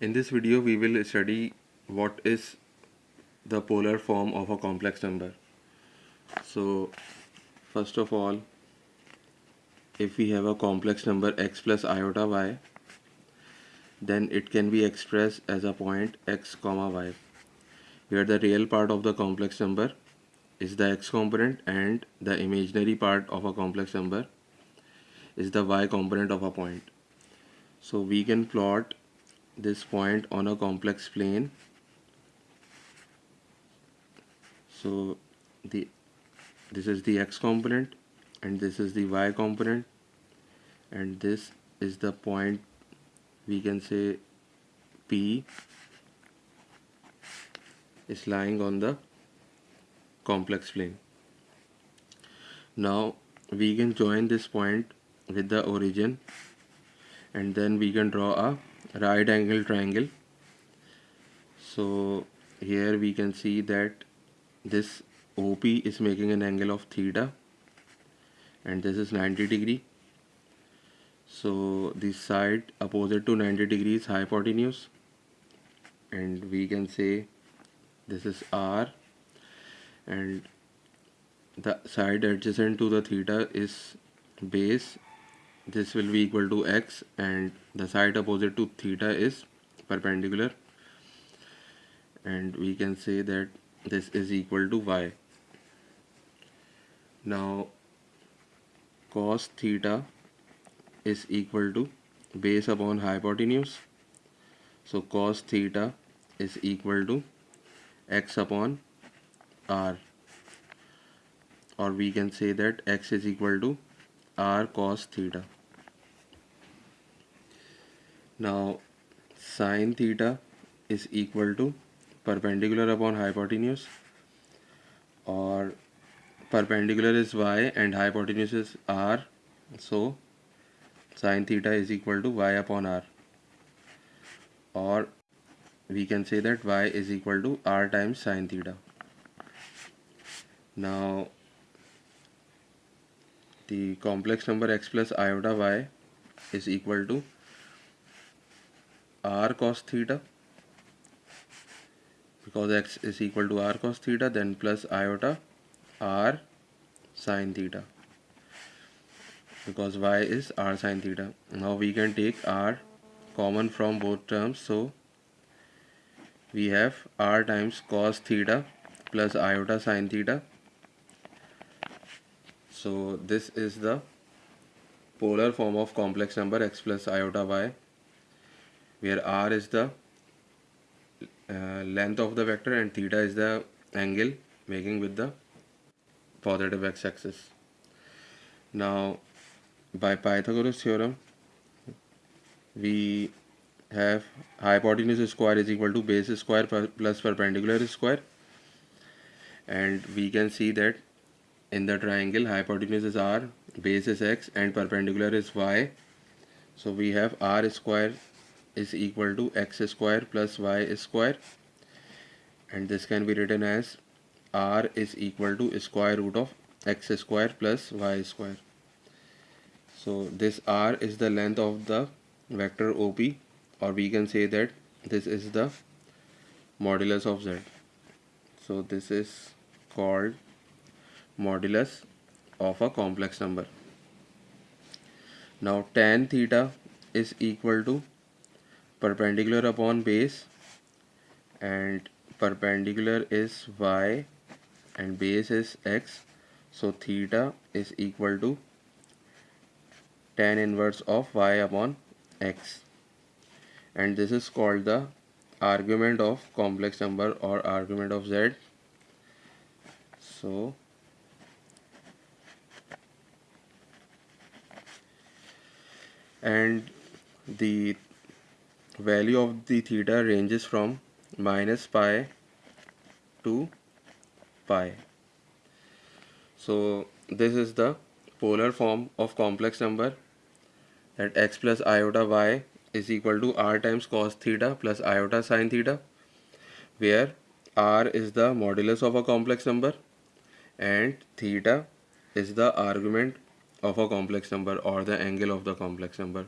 In this video we will study what is the polar form of a complex number. So first of all if we have a complex number x plus iota y then it can be expressed as a point x comma y where the real part of the complex number is the x component and the imaginary part of a complex number is the y component of a point. So we can plot this point on a complex plane. So the this is the x component and this is the y component. And this is the point we can say P is lying on the complex plane. Now we can join this point with the origin and then we can draw a right angle triangle. So here we can see that this OP is making an angle of theta and this is 90 degree. So the side opposite to 90 degrees hypotenuse and we can say this is R and the side adjacent to the theta is base this will be equal to x and the side opposite to theta is perpendicular. And we can say that this is equal to y. Now cos theta is equal to base upon hypotenuse. So cos theta is equal to x upon r. Or we can say that x is equal to r cos theta now sine theta is equal to perpendicular upon hypotenuse or perpendicular is y and hypotenuse is r so sine theta is equal to y upon r or we can say that y is equal to r times sine theta now the complex number x plus iota y is equal to r cos theta. Because x is equal to r cos theta then plus iota r sine theta. Because y is r sine theta. Now we can take r common from both terms. So we have r times cos theta plus iota sine theta. So this is the polar form of complex number x plus iota y where r is the uh, length of the vector and theta is the angle making with the positive x-axis. Now by Pythagoras theorem we have hypotenuse square is equal to base square plus perpendicular square. And we can see that in the triangle hypotenuse is r base is x and perpendicular is y. So we have r square is equal to x square plus y square. And this can be written as r is equal to square root of x square plus y square. So this r is the length of the vector OP or we can say that this is the modulus of z. So this is called modulus of a complex number. Now tan theta is equal to perpendicular upon base and perpendicular is y and base is x. So theta is equal to tan inverse of y upon x. And this is called the argument of complex number or argument of z. So and the value of the theta ranges from minus pi to pi. So this is the polar form of complex number that x plus iota y is equal to r times cos theta plus iota sine theta where r is the modulus of a complex number and theta is the argument of a complex number or the angle of the complex number